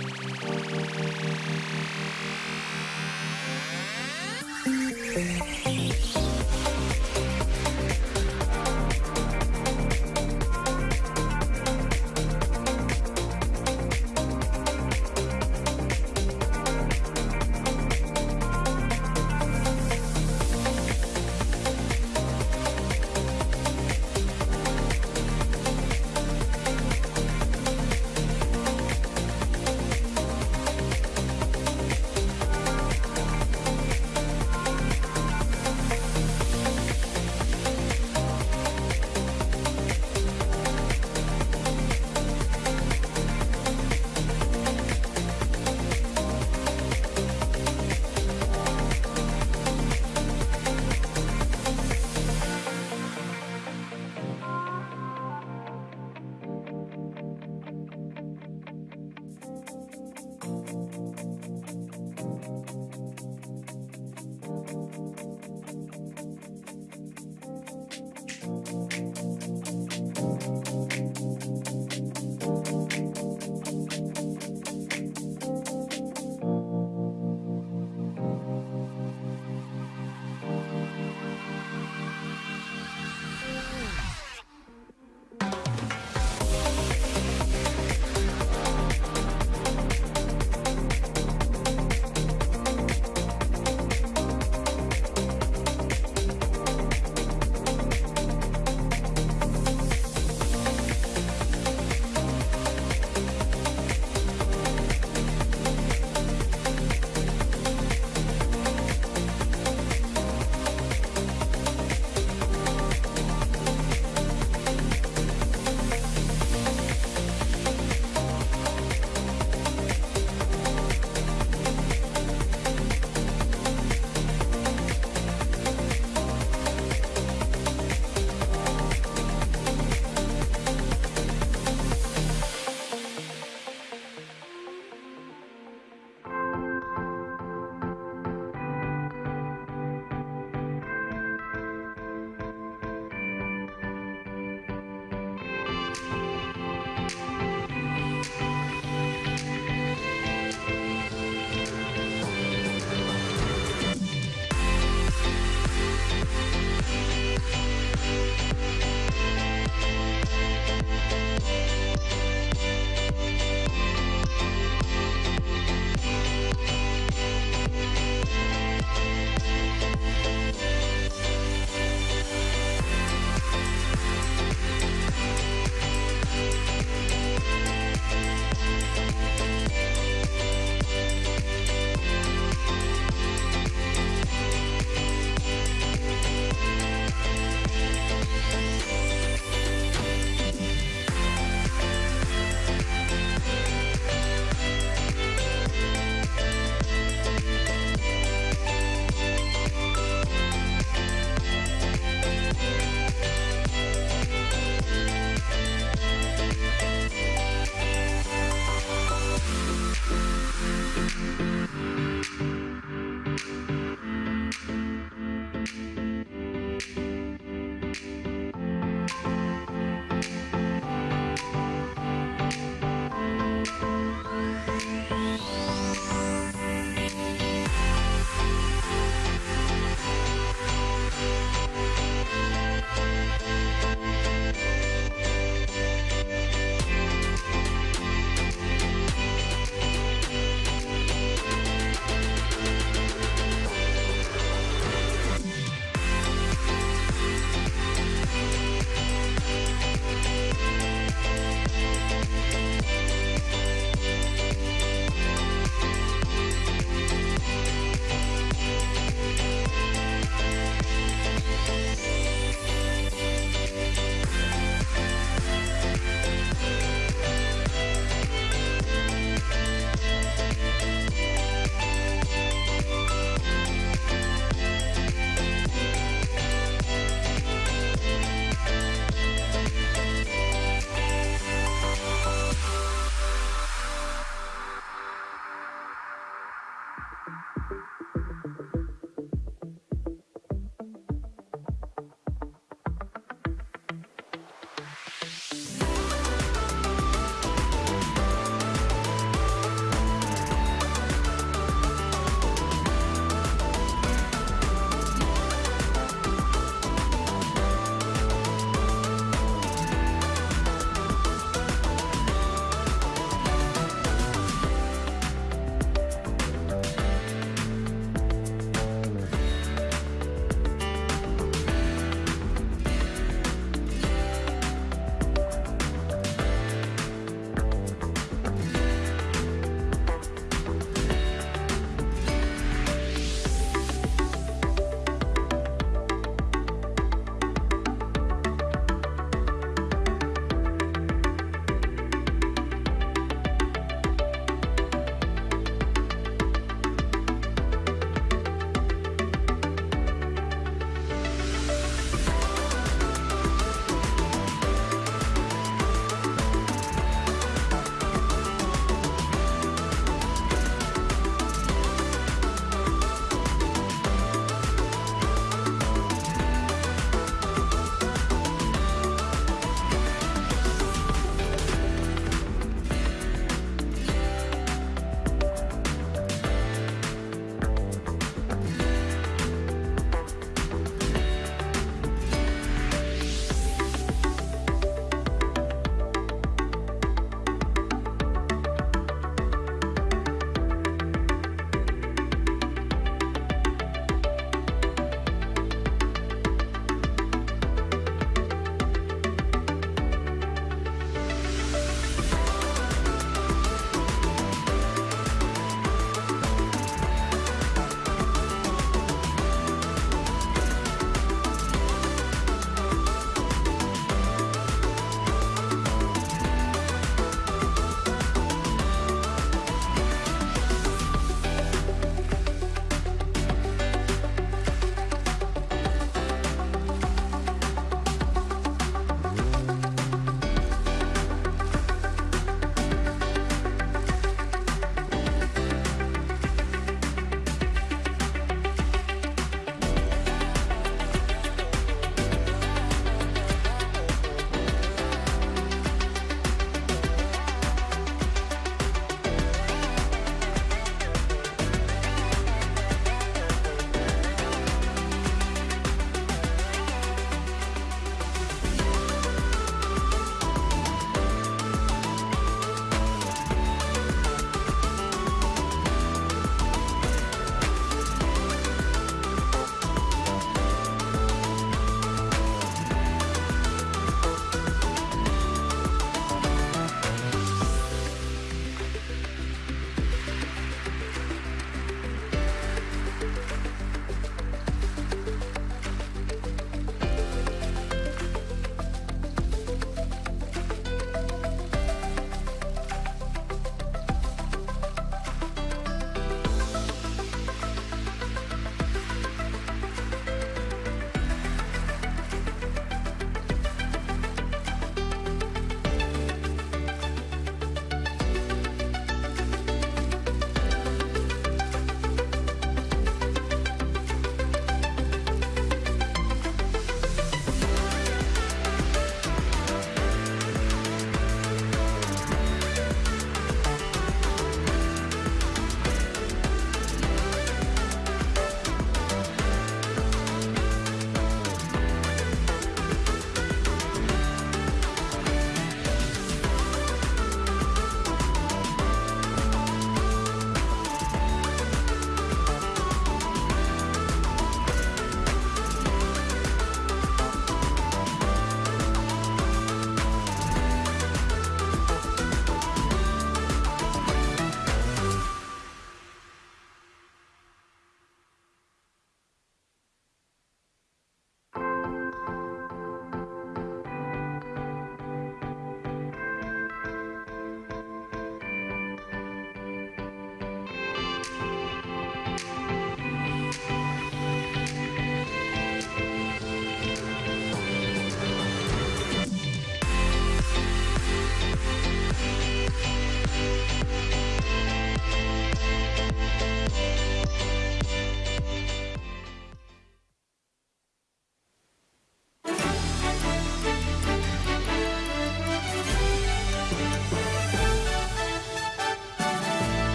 Thank you.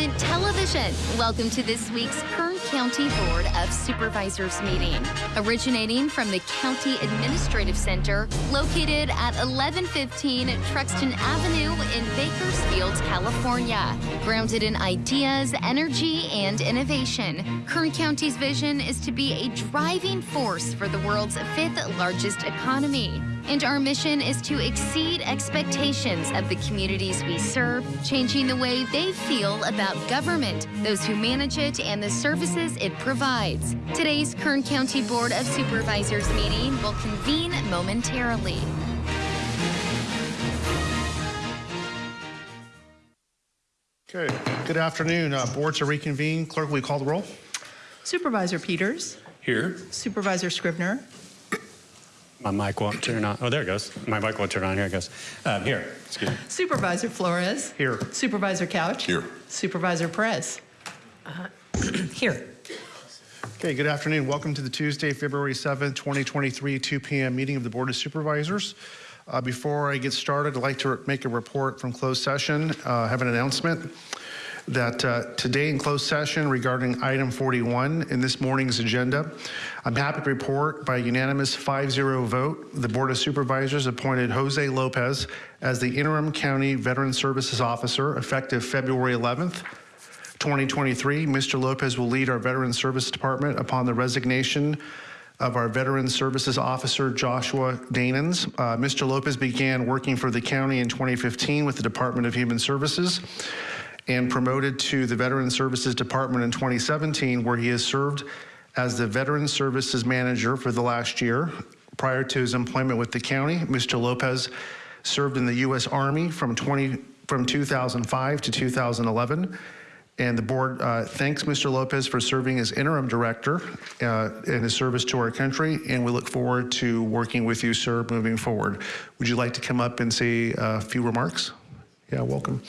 Government Television. Welcome to this week's Kern County Board of Supervisors meeting. Originating from the County Administrative Center, located at 1115 Truxton Avenue in Bakersfield, California. Grounded in ideas, energy, and innovation, Kern County's vision is to be a driving force for the world's fifth largest economy. And our mission is to exceed expectations of the communities we serve, changing the way they feel about government, those who manage it, and the services it provides. Today's Kern County Board of Supervisors meeting will convene momentarily. Okay, good afternoon. Uh, Board to reconvene. Clerk, will you call the roll? Supervisor Peters, Here. Supervisor Scrivner, My mic won't turn on. Oh, there it goes. My mic won't turn on. Here it goes. Um, here. Excuse me. Supervisor Flores, Here. Supervisor Couch. Here. Supervisor Perez. Here. Okay, good afternoon. Welcome to the Tuesday, February 7th, 2023, 2 p.m. meeting of the Board of Supervisors. Uh, Before I get started, I'd like to make a report from closed session. Uh, I have an announcement that uh, today in closed session regarding item 41 in this morning's agenda, I'm happy to report by unanimous 5-0 vote, the Board of Supervisors appointed Jose Lopez as the interim county veteran services officer effective February 11th, 2023. Mr. Lopez will lead our Veteran Service Department upon the resignation of our Veteran Services Officer, Joshua Danens. Uh, Mr. Lopez began working for the county in 2015 with the Department of Human Services and promoted to the Veteran Services Department in 2017, where he has served as the Veteran Services Manager for the last year. Prior to his employment with the county, Mr. Lopez served in the U.S. Army from 20 from 2005 to 2011. And the board uh, thanks Mr. Lopez for serving as interim director uh, in his service to our country, and we look forward to working with you, sir, moving forward. Would you like to come up and say a few remarks? Yeah, welcome.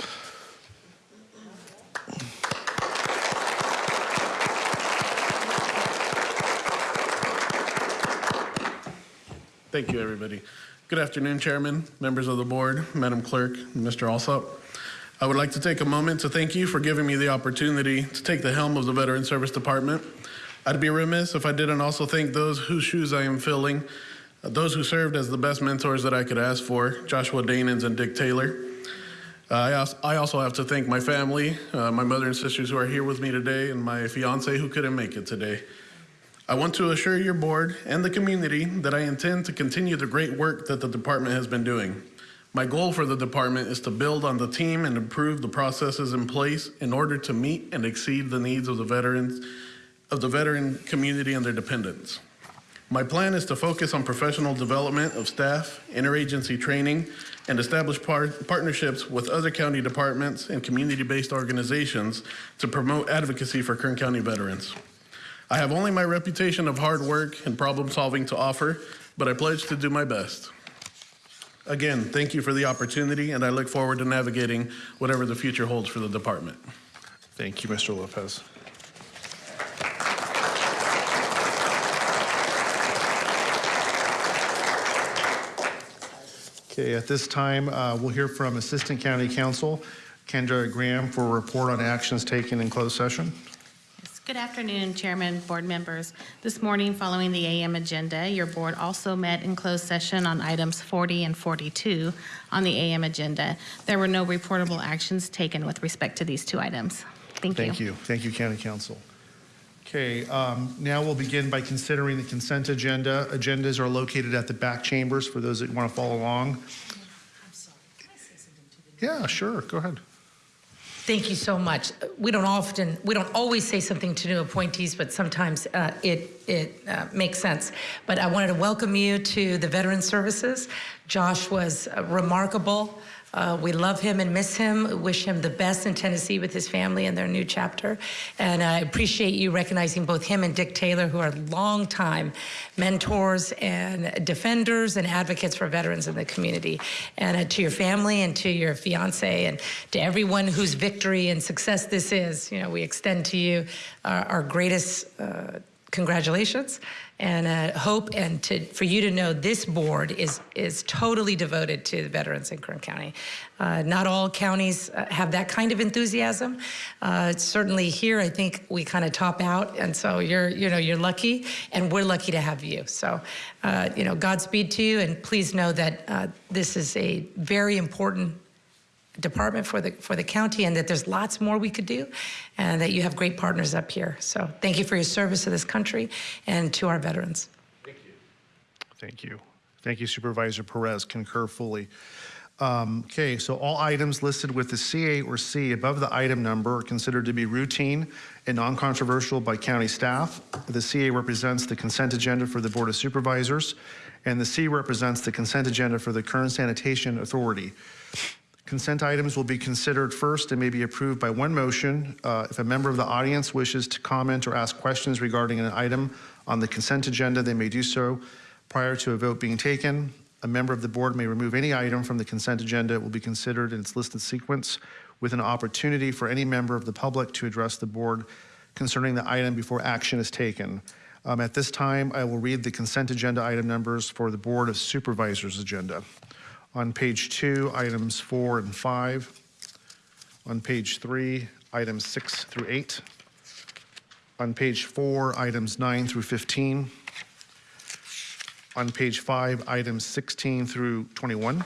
Thank you, everybody. Good afternoon, Chairman, members of the board, Madam Clerk, Mr. Alsop. I would like to take a moment to thank you for giving me the opportunity to take the helm of the Veteran Service Department. I'd be remiss if I didn't also thank those whose shoes I am filling, those who served as the best mentors that I could ask for, Joshua Danens and Dick Taylor. Uh, I, also, I also have to thank my family, uh, my mother and sisters who are here with me today, and my fiance who couldn't make it today. I want to assure your board and the community that I intend to continue the great work that the department has been doing. My goal for the department is to build on the team and improve the processes in place in order to meet and exceed the needs of the veterans, of the veteran community and their dependents. My plan is to focus on professional development of staff, interagency training, and establish par partnerships with other county departments and community-based organizations to promote advocacy for Kern County veterans. I have only my reputation of hard work and problem solving to offer, but I pledge to do my best. Again, thank you for the opportunity, and I look forward to navigating whatever the future holds for the department. Thank you, Mr. Lopez. Okay, at this time, uh, we'll hear from Assistant County Counsel Kendra Graham for a report on actions taken in closed session. Yes, Good afternoon, Chairman, board members. This morning, following the AM agenda, your board also met in closed session on items 40 and 42 on the AM agenda. There were no reportable actions taken with respect to these two items. Thank you. Thank you. Thank you, County Counsel. Okay, um, now we'll begin by considering the consent agenda. Agendas are located at the back chambers for those that want to follow along. Yeah, sure, go ahead. Thank you so much. We don't often, we don't always say something to new appointees, but sometimes uh, it, it uh, makes sense. But I wanted to welcome you to the Veteran Services. Josh was uh, remarkable. Uh, we love him and miss him. Wish him the best in Tennessee with his family and their new chapter. And I appreciate you recognizing both him and Dick Taylor, who are longtime mentors and defenders and advocates for veterans in the community. And uh, to your family and to your fiance and to everyone whose victory and success this is, you know, we extend to you our, our greatest. Uh, congratulations and uh, hope and to, for you to know this board is, is totally devoted to the veterans in Kern County. Uh, not all counties uh, have that kind of enthusiasm. Uh, certainly here, I think we kind of top out, and so you're, you know, you're lucky, and we're lucky to have you. So, uh, you know, Godspeed to you, and please know that uh, this is a very important department for the for the county and that there's lots more we could do and that you have great partners up here so thank you for your service to this country and to our veterans Thank you. Thank you Thank you, Supervisor Perez, concur fully. Um, Okay, so all items listed with the CA or C above the item number are considered to be routine and non-controversial by county staff. The CA represents the consent agenda for the Board of Supervisors, and the C represents the consent agenda for the Kern Sanitation Authority. Consent items will be considered first and may be approved by one motion. Uh, If a member of the audience wishes to comment or ask questions regarding an item on the consent agenda, they may do so prior to a vote being taken. A member of the board may remove any item from the consent agenda. It will be considered in its listed sequence with an opportunity for any member of the public to address the board concerning the item before action is taken. Um, At this time, I will read the consent agenda item numbers for the Board of Supervisors agenda. On page two, items four and five. On page three, items six through eight. On page four, items nine through 15. On page five, items 16 through 21.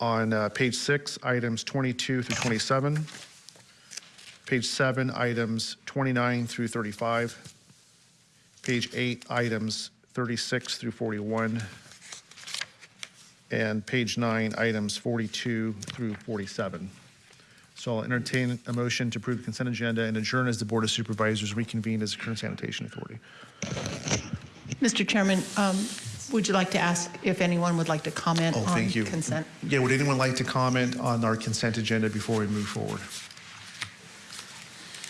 On uh, page six, items 22 through 27. Page seven, items 29 through 35. Page eight, items 36 through 41 and page nine, items 42 through 47. So I'll entertain a motion to approve the consent agenda and adjourn as the Board of Supervisors reconvene as the Kern Sanitation Authority. Mr. Chairman, um, would you like to ask if anyone would like to comment Oh, on thank you. consent? Yeah, would anyone like to comment on our consent agenda before we move forward?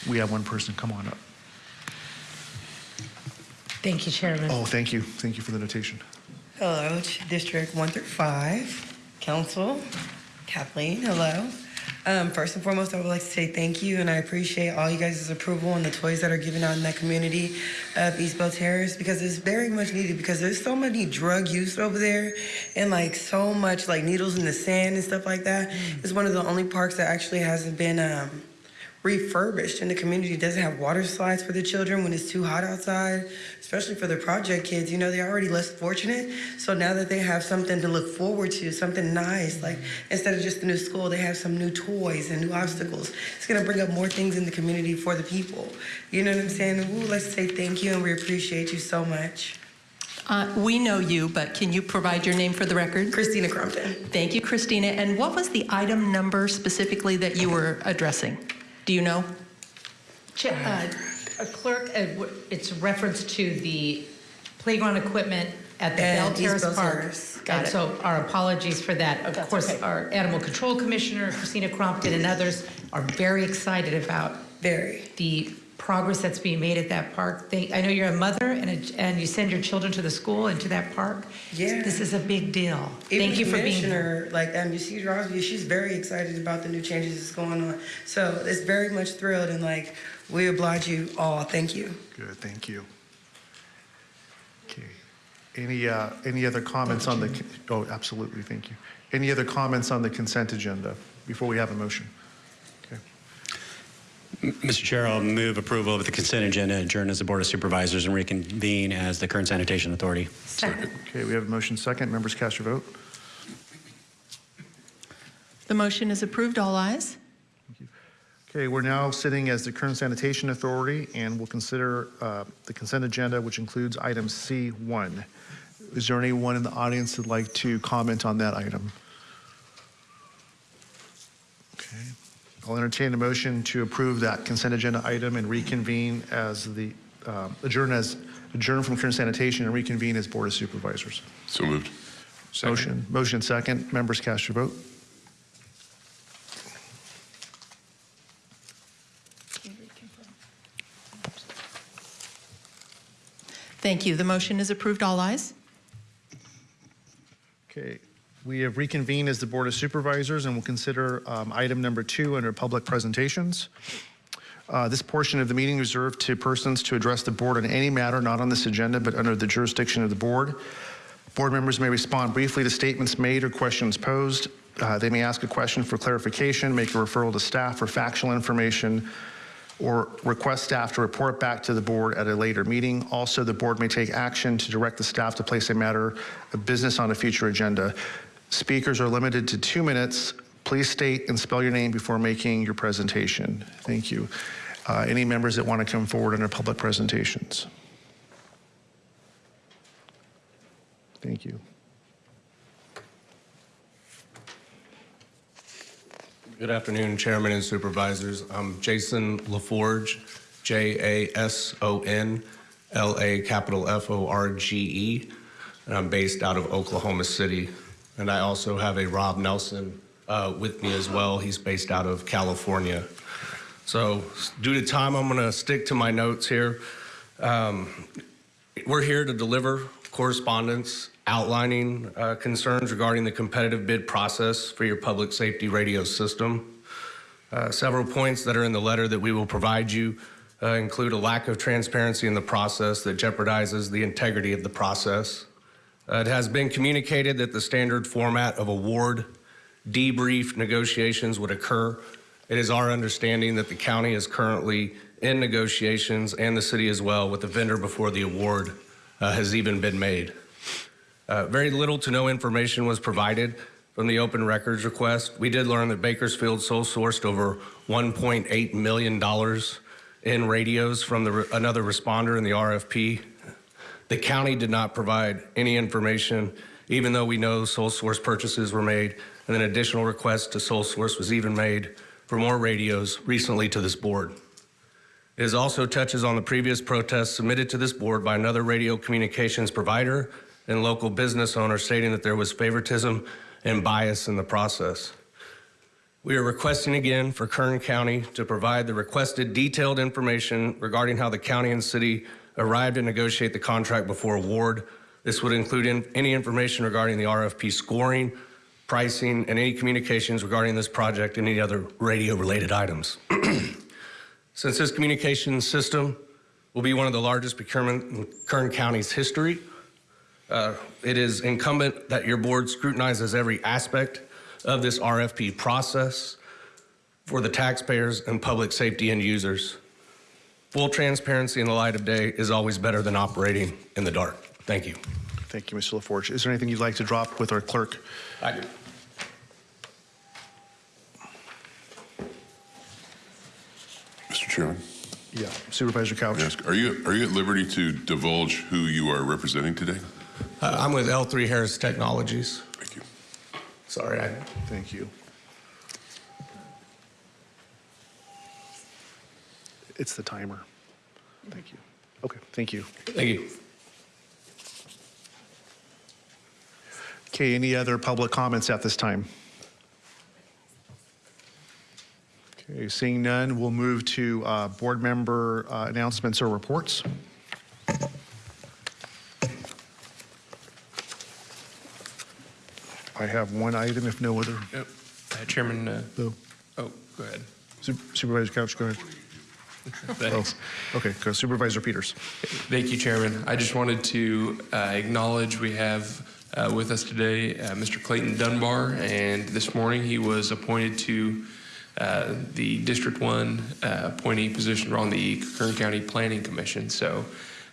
We have one person, come on up. thank you chairman Oh, thank you, thank you for the notation. Hello, District 1 through 5, Council, Kathleen, hello. Um, First and foremost, I would like to say thank you, and I appreciate all you guys' approval and the toys that are given out in that community of East Bow Terrace, because it's very much needed, because there's so many drug use over there, and like so much like needles in the sand and stuff like that. It's one of the only parks that actually hasn't been um, refurbished and the community doesn't have water slides for the children when it's too hot outside, especially for the project kids. You know, they're already less fortunate. So now that they have something to look forward to, something nice, like instead of just the new school, they have some new toys and new obstacles. It's going to bring up more things in the community for the people. You know what I'm saying? And we would like to say thank you and we appreciate you so much. Uh, We know you, but can you provide your name for the record? Christina Crumpton. Thank you, Christina. And what was the item number specifically that you were addressing? Do you know? Ch- uh, uh, clerk uh, w- it's a reference to the playground equipment at the Belle Terrace Park. Terrace. Got and it. so our apologies for that. Of That's course, okay. our Animal Control Commissioner, Christina Crompton, and others are very excited about Very. the progress that's being made at that park. They, I know you're a mother and, a, and you send your children to the school and to that park. Yeah. This is a big deal. Even Thank you for being here. Like um, you see Rosby, she's very excited about the new changes that's going on. So it's very much thrilled and like we oblige you all. Thank you. Good, thank you. Okay. Any, uh, any other comments on the, oh, absolutely, thank you. Any other comments on the consent agenda before we have a motion? Okay. Mr. Chair, I'll move approval of the consent agenda, adjourn as the Board of Supervisors, and reconvene as the Kern Sanitation Authority. Second. Okay, we have a motion second. Members cast your vote. The motion is approved. All ayes. Okay, we're now sitting as the Kern Sanitation Authority, and we'll consider uh, the consent agenda, which includes item C1. Is there anyone in the audience that'd like to comment on that item? I'll entertain a motion to approve that consent agenda item and reconvene as the, uh, adjourn as, adjourn from Kern Sanitation and reconvene as Board of Supervisors. So moved. Motion, motion second. Members cast your vote. Thank you. The motion is approved. All ayes. We have reconvened as the Board of Supervisors and will consider um, item number two under public presentations. Uh, This portion of the meeting is reserved to persons to address the board on any matter not on this agenda but under the jurisdiction of the board. Board members may respond briefly to statements made or questions posed. Uh, They may ask a question for clarification, make a referral to staff for factual information, or request staff to report back to the board at a later meeting. Also, the board may take action to direct the staff to place a matter of business on a future agenda. Speakers are limited to two minutes. Please state and spell your name before making your presentation. Thank you. Uh, Any members that want to come forward under public presentations? Thank you. Good afternoon, Chairman and Supervisors. I'm Jason LaForge, J-A-S-O-N-L-A capital F-O-R-G-E, and I'm based out of Oklahoma City. And I also have a Rob Nelson uh, with me as well. He's based out of California. So due to time, I'm going to stick to my notes here. Um, We're here to deliver correspondence outlining uh, concerns regarding the competitive bid process for your public safety radio system. Uh, Several points that are in the letter that we will provide you uh, include a lack of transparency in the process that jeopardizes the integrity of the process. Uh, It has been communicated that the standard format of award debrief negotiations would occur. It is our understanding that the county is currently in negotiations, and the city as well, with the vendor before the award uh, has even been made. Uh, Very little to no information was provided from the open records request. We did learn that Bakersfield sole sourced over $1.8 million in radios from the another responder in the RFP. The county did not provide any information, even though we know sole source purchases were made, and an additional request to sole source was even made for more radios recently to this board. It also touches on the previous protest submitted to this board by another radio communications provider and local business owner stating that there was favoritism and bias in the process. We are requesting again for Kern County to provide the requested detailed information regarding how the county and city arrived to negotiate the contract before award. This would include in- any information regarding the RFP scoring, pricing, and any communications regarding this project and any other radio-related items. Since this communication system will be one of the largest procurement in Kern County's history, uh, it is incumbent that your board scrutinizes every aspect of this RFP process for the taxpayers and public safety end users. Full transparency in the light of day is always better than operating in the dark. Thank you. Thank you, Mr. LaForge. Is there anything you'd like to drop with our clerk? I do. Mr. Chairman, Yeah, Supervisor Couch. may I ask, are you, are you at liberty to divulge who you are representing today? Uh, I'm with L3 Harris Technologies. Thank you. Sorry, I Thank you. It's the timer. Thank you. Okay, thank you. Thank you. Okay, any other public comments at this time? Okay, seeing none, we'll move to uh, board member uh, announcements or reports. I have one item, if no other. Yep. Uh, Chairman, uh, oh, go ahead. Su- Supervisor Couch, go ahead. Thanks. Oh, Okay, go Supervisor Peters. Thank you, Chairman. I just wanted to uh, acknowledge we have uh, with us today uh, Mr. Clayton Dunbar, and this morning he was appointed to uh, the District 1 uh, appointee position on the Kern County Planning Commission. So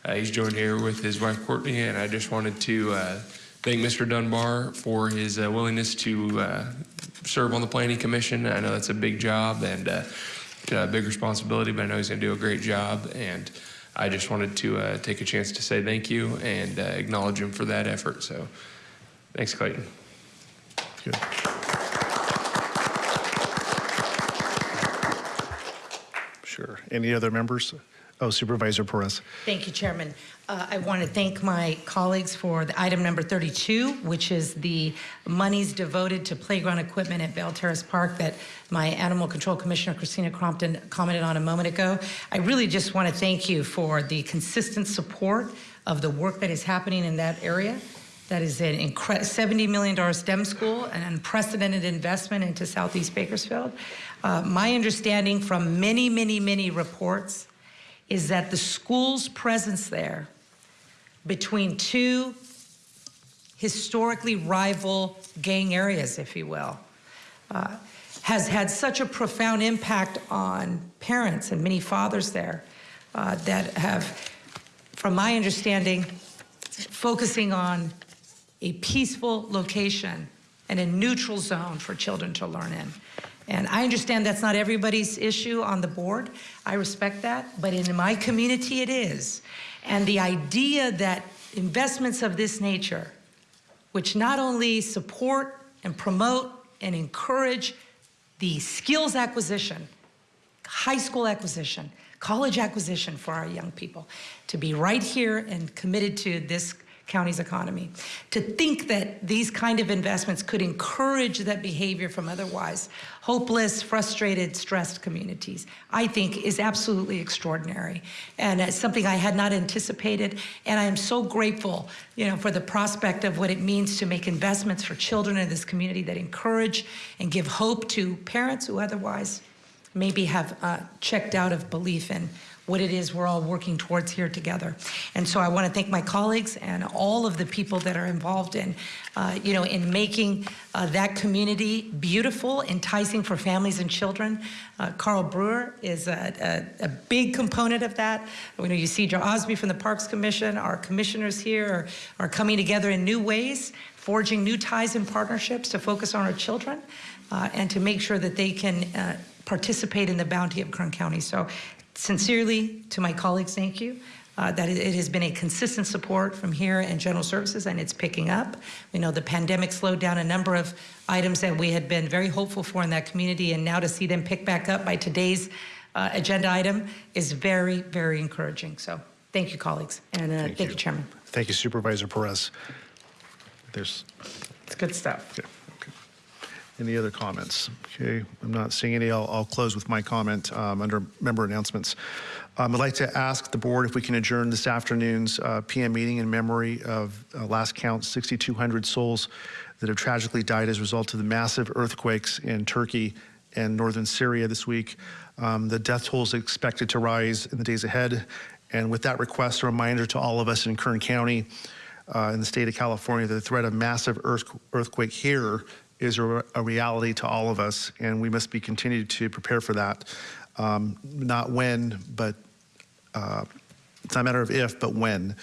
uh, he's joined here with his wife Courtney, and I just wanted to uh, thank Mr. Dunbar for his uh, willingness to uh, serve on the Planning Commission. I know that's a big job and uh, a big responsibility, but I know he's going to do a great job. And I just wanted to uh, take a chance to say thank you and uh, acknowledge him for that effort. So thanks, Clayton. Good. Sure. Any other members? Oh, Supervisor Perez. Thank you, Chairman. Uh, I want to thank my colleagues for the item number 32, which is the monies devoted to playground equipment at Belle Terrace Park that my Animal Control Commissioner Christina Crompton commented on a moment ago. I really just want to thank you for the consistent support of the work that is happening in that area. that is an incre- $70 million STEM school, an unprecedented investment into Southeast Bakersfield. Uh, my understanding from many, many, many reports is that the school's presence there between two historically rival gang areas, if you will, uh, has had such a profound impact on parents and many fathers there uh, that have, from my understanding, focusing on a peaceful location and a neutral zone for children to learn in. And I understand that's not everybody's issue on the board. I respect that. But in my community, it is. And the idea that investments of this nature, which not only support and promote and encourage the skills acquisition, high school acquisition, college acquisition for our young people, to be right here and committed to this county's economy. To think that these kind of investments could encourage that behavior from otherwise hopeless, frustrated, stressed communities, I think is absolutely extraordinary. And it's something I had not anticipated. And I am so grateful, you know, for the prospect of what it means to make investments for children in this community that encourage and give hope to parents who otherwise maybe have uh, checked out of belief in what it is we're all working towards here together. And so I want to thank my colleagues and all of the people that are involved in, uh, you know, in making uh, that community beautiful, enticing for families and children. Uh, Carl Brewer is a, a, a, big component of that. Know you see Joe Osby from the Parks Commission. Our commissioners here are, are coming together in new ways, forging new ties and partnerships to focus on our children uh, and to make sure that they can uh, participate in the bounty of Kern County. So sincerely to my colleagues, thank you. Uh, that it has been a consistent support from here and General Services, and it's picking up. We know the pandemic slowed down a number of items that we had been very hopeful for in that community, and now to see them pick back up by today's uh, agenda item is very, very encouraging. So thank you, colleagues, and uh, thank, thank you. you. Chairman. Thank you, Supervisor Perez. There's. It's good stuff. Okay. Any other comments? Okay, I'm not seeing any. I'll, I'll close with my comment um, under member announcements. Um, I'd like to ask the board if we can adjourn this afternoon's uh, PM meeting in memory of uh, last count 6,200 souls that have tragically died as a result of the massive earthquakes in Turkey and northern Syria this week. Um, the death toll is expected to rise in the days ahead. And with that request, a reminder to all of us in Kern County, uh, in the state of California, the threat of massive earth, earthquake here is a, a, reality to all of us, and we must be continued to prepare for that. Um, not when, but uh, it's not a matter of if, but when.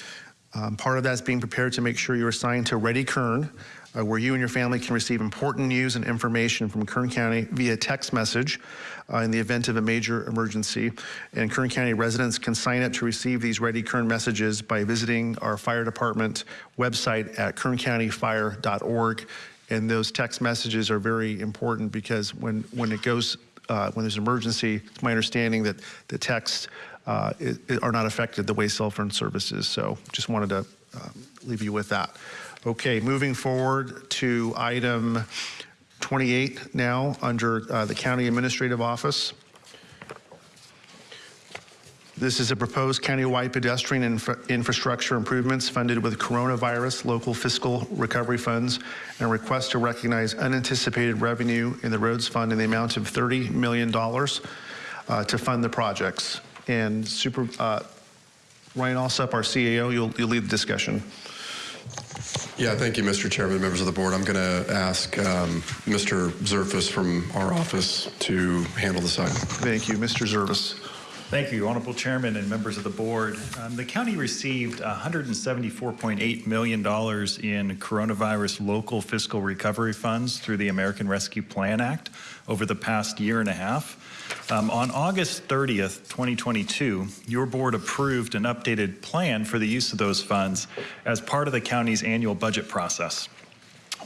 Um, part of that is being prepared to make sure you're assigned to Ready Kern, uh, where you and your family can receive important news and information from Kern County via text message uh, in the event of a major emergency. And Kern County residents can sign up to receive these Ready Kern messages by visiting our fire department website at kerncountyfire.org and those text messages are very important because when, when it goes, uh, when there's an emergency, it's my understanding that the texts uh, are not affected the way cell phone services. So just wanted to uh, leave you with that. Okay, moving forward to item 28 now under uh, the County Administrative Office. This is a proposed countywide pedestrian infra infrastructure improvements funded with coronavirus local fiscal recovery funds and a request to recognize unanticipated revenue in the roads fund in the amount of $30 million uh, to fund the projects. And Super uh, Ryan Alsop, our CAO, you'll, you'll lead the discussion. Yeah, thank you, Mr. Chairman, members of the board. I'm going to ask um, Mr. Zerfus from our office to handle this item. Thank you, Mr. Zerfus. Thank you, Honorable Chairman and members of the board. Um, the county received $174.8 million in coronavirus local fiscal recovery funds through the American Rescue Plan Act over the past year and a half. Um, on August 30th, 2022, your board approved an updated plan for the use of those funds as part of the county's annual budget process.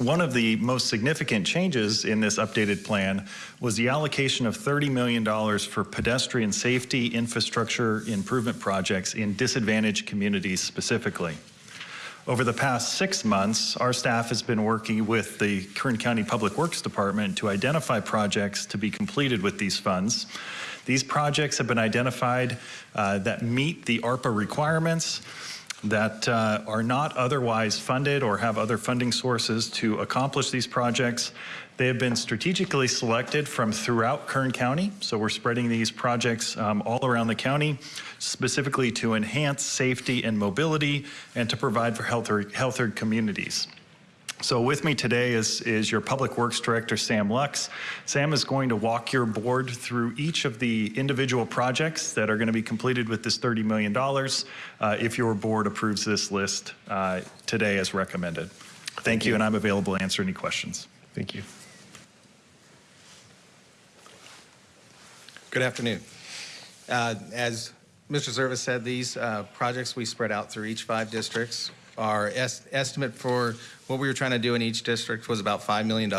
One of the most significant changes in this updated plan was the allocation of $30 million for pedestrian safety infrastructure improvement projects in disadvantaged communities specifically. Over the past six months, our staff has been working with the Kern County Public Works Department to identify projects to be completed with these funds. These projects have been identified uh, that meet the ARPA requirements, that uh, are not otherwise funded or have other funding sources to accomplish these projects. They have been strategically selected from throughout Kern County, so we're spreading these projects um, all around the county, specifically to enhance safety and mobility and to provide for healthier, healthier communities. So with me today is, is your Public Works Director, Sam Lux. Sam is going to walk your board through each of the individual projects that are going to be completed with this $30 million uh, if your board approves this list uh, today as recommended. Thank, Thank you, you, and I'm available to answer any questions. Thank you. Good afternoon. Uh, as Mr. Zervis said, these uh, projects we spread out through each five districts. Our est estimate for what we were trying to do in each district was about $5 million,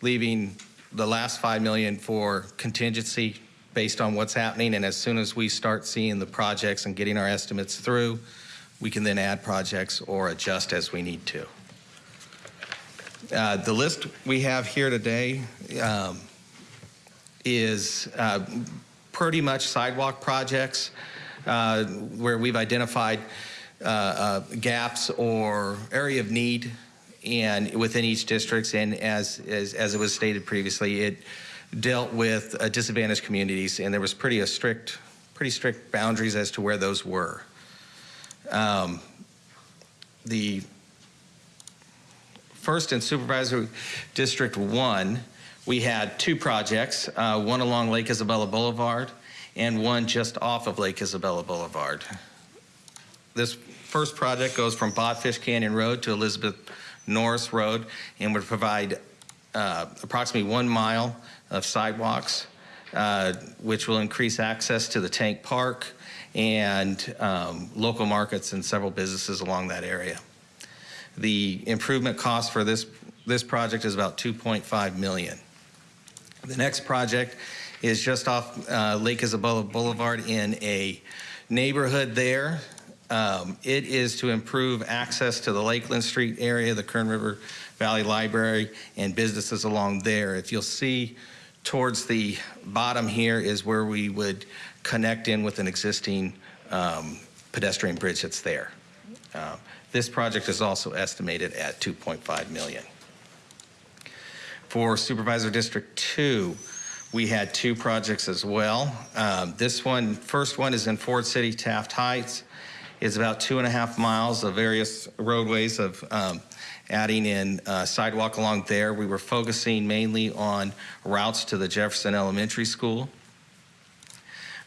leaving the last 5 million for contingency based on what's happening. And as soon as we start seeing the projects and getting our estimates through, we can then add projects or adjust as we need to. Uh, the list we have here today um, is uh, pretty much sidewalk projects uh, where we've identified uh, uh, gaps or area of need and within each district. And as, as, as it was stated previously, it dealt with uh, disadvantaged communities and there was pretty a strict, pretty strict boundaries as to where those were. Um, the first in Supervisor District 1, we had two projects, uh, one along Lake Isabella Boulevard and one just off of Lake Isabella Boulevard. This first project goes from Bodfish Canyon Road to Elizabeth Norris Road and would provide uh, approximately one mile of sidewalks, uh, which will increase access to the tank park and um, local markets and several businesses along that area. The improvement cost for this, this project is about 2.5 million. The next project is just off uh, Lake Isabella Boulevard in a neighborhood there um, it is to improve access to the Lakeland Street area, the Kern River Valley Library, and businesses along there. If you'll see towards the bottom here is where we would connect in with an existing um, pedestrian bridge that's there. Uh, this project is also estimated at 2.5 million. For Supervisor District 2, we had two projects as well. Um, this one, first one is in Ford City, Taft Heights is about two and a half miles of various roadways of um, adding in uh, sidewalk along there. We were focusing mainly on routes to the Jefferson Elementary School.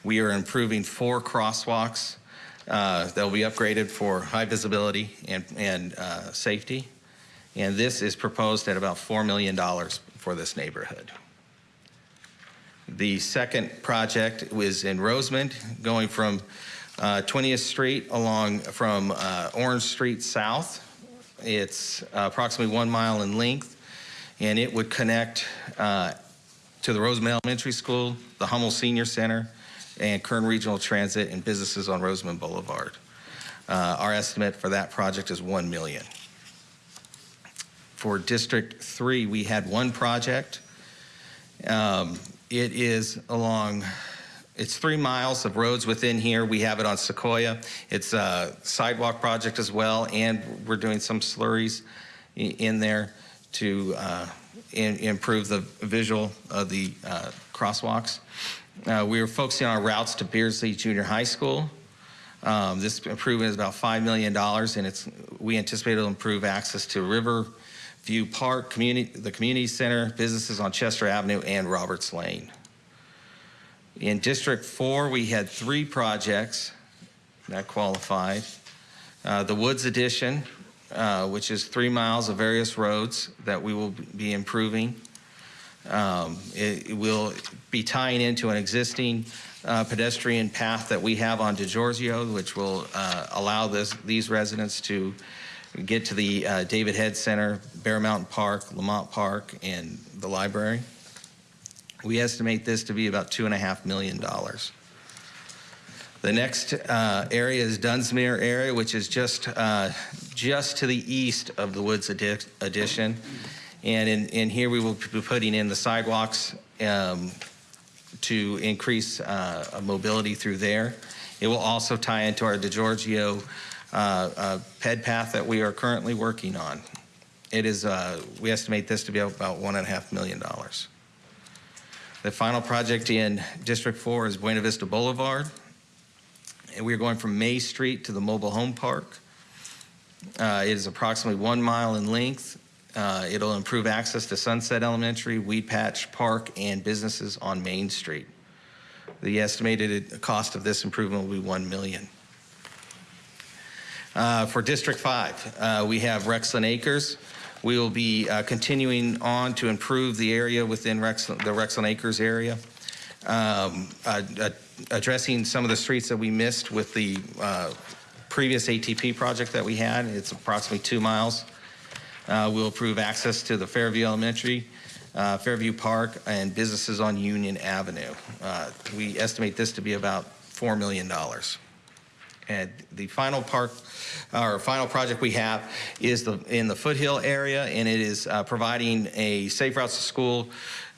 We are improving four crosswalks uh, that will be upgraded for high visibility and, and uh, safety. And this is proposed at about $4 million for this neighborhood. The second project was in Rosamond, going from uh, 20th Street along from uh, Orange Street South. It's uh, approximately one mile in length, and it would connect uh, to the Rosamond Elementary School, the Hummel Senior Center, and Kern Regional Transit and businesses on Rosamond Boulevard. Uh, our estimate for that project is 1 million. For District 3, we had one project. Um, it is along it's three miles of roads within here. We have it on Sequoia. It's a sidewalk project as well, and we're doing some slurries in there to uh, in, improve the visual of the uh, crosswalks. Uh, we are focusing on our routes to Beardsley Junior High School. Um, this improvement is about $5 million, and it's we anticipate it'll improve access to River View Park, community, the community center, businesses on Chester Avenue, and Roberts Lane. In District 4, we had three projects that qualified. Uh, the Woods Addition, uh, which is three miles of various roads that we will be improving. Um, it, it, will be tying into an existing uh, pedestrian path that we have on DiGiorgio, which will uh, allow this, these residents to get to the uh, David Head Center, Bear Mountain Park, Lamont Park, and the library. We estimate this to be about two and a half million dollars. The next uh, area is Dunsmuir area, which is just uh, just to the east of the Woods addition. And in, in, here we will be putting in the sidewalks um, to increase uh, mobility through there. It will also tie into our DiGiorgio uh, uh, ped path that we are currently working on. It is, uh, we estimate this to be about one and a half million dollars. The final project in District 4 is Buena Vista Boulevard. And we're going from May Street to the mobile home park. Uh, It is approximately one mile in length. Uh, It'll improve access to Sunset Elementary, Weedpatch Park, and businesses on Main Street. The estimated cost of this improvement will be 1 million. Uh, For District 5, uh, we have Rexland Acres. We will be uh, continuing on to improve the area within Rex- the Rexland Acres area, um, addressing some of the streets that we missed with the uh, previous ATP project that we had. It's approximately two miles. Uh, We'll improve access to the Fairview Elementary, uh, Fairview Park, and businesses on Union Avenue. Uh, We estimate this to be about $4 million. And the final park, our final project we have is the, in the Foothill area, and it is uh, providing a safe routes to school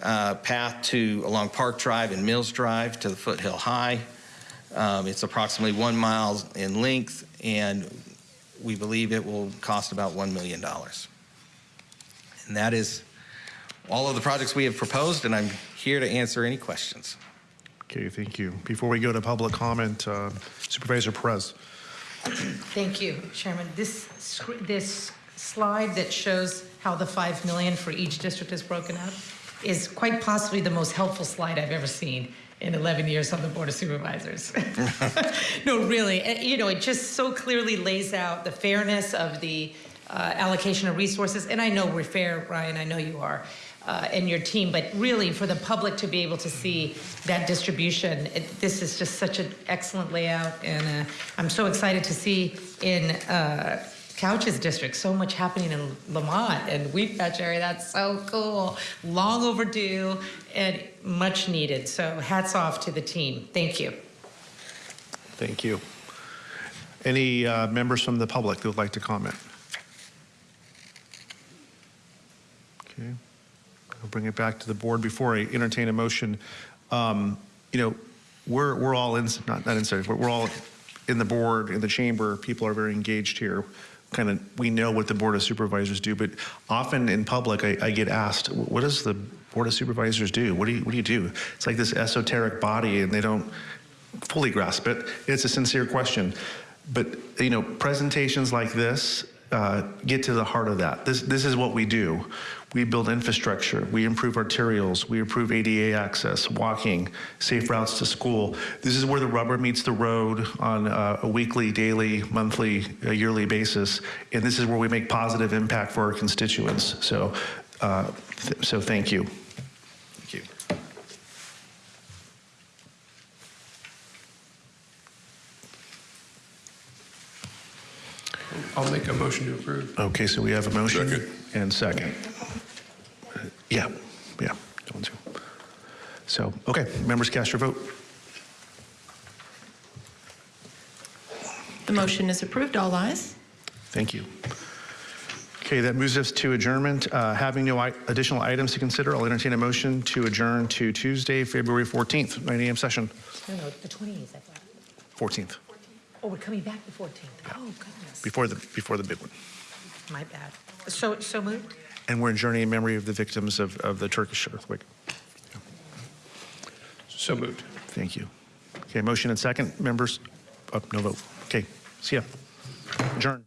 uh, path to, along Park Drive and Mills Drive to the Foothill High. Um, It's approximately one mile in length, and we believe it will cost about $1 million. And that is all of the projects we have proposed, and I'm here to answer any questions. Okay, thank you. Before we go to public comment, uh, Supervisor Perez. Thank you, Chairman. This, this slide that shows how the 5 million for each district is broken up is quite possibly the most helpful slide I've ever seen in 11 years on the Board of Supervisors. No, really, eh, you know, it just so clearly lays out the fairness of the uh, allocation of resources. And I know we're fair, Ryan, I know you are, uh, and your team, but really for the public to be able to see that distribution, it- this is just such an excellent layout. And uh, I'm so excited to see in uh, Couch's district, so much happening in Lamont and Weedpatch area. That's so cool. Long overdue and much needed. So hats off to the team. Thank you. Thank you. Any uh, members from the public that would like to comment? Okay. I'll bring it back to the board before I entertain a motion. Um, You know, we're, we're all in, not, not inside, but we're all in the board, in the chamber, people are very engaged here. Kind of, we know what the Board of Supervisors do, but often in public, I, I get asked, what does the Board of Supervisors do? What do you, what do you do? It's like this esoteric body and they don't fully grasp it. It's a sincere question. But, you know, presentations like this uh, get to the heart of that. This, this is what we do. We build infrastructure, we improve arterials, we improve ADA access, walking, safe routes to school. This is where the rubber meets the road on uh, a weekly, daily, monthly, uh, yearly basis. And this is where we make positive impact for our constituents. So, uh, th- so thank you. Thank you. I'll make a motion to approve. Okay, so we have a motion Second. And second. Yeah, yeah, that one too. So, okay, members cast your vote. The motion is approved. All ayes. Thank you. Okay, that moves us to adjournment. Uh, Having no i- additional items to consider, I'll entertain a motion to adjourn to Tuesday, February 14th, 9 AM session. No, no, the 28th, I thought. 14th, Oh, we're coming back the 14th. Oh, goodness. before the, before the big one. My bad. So, so moved? And we're adjourning in memory of the victims of, of the Turkish earthquake. So moved. Thank you. Okay, motion and second, members? Oh, no vote. Okay, see ya. Adjourn.